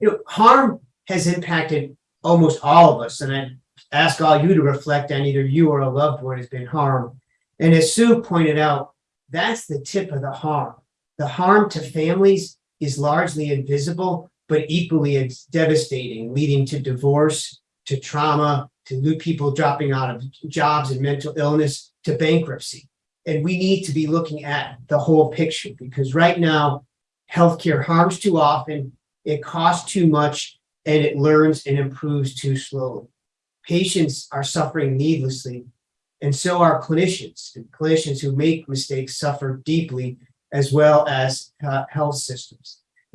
you know, harm has impacted almost all of us, and I ask all you to reflect on either you or a loved one has been harmed. And as Sue pointed out, that's the tip of the harm. The harm to families is largely invisible, but equally it's devastating, leading to divorce, to trauma, to new people dropping out of jobs and mental illness, to bankruptcy. And we need to be looking at the whole picture because right now, healthcare harms too often, it costs too much, and it learns and improves too slowly. Patients are suffering needlessly, and so are clinicians. And Clinicians who make mistakes suffer deeply, as well as uh, health systems.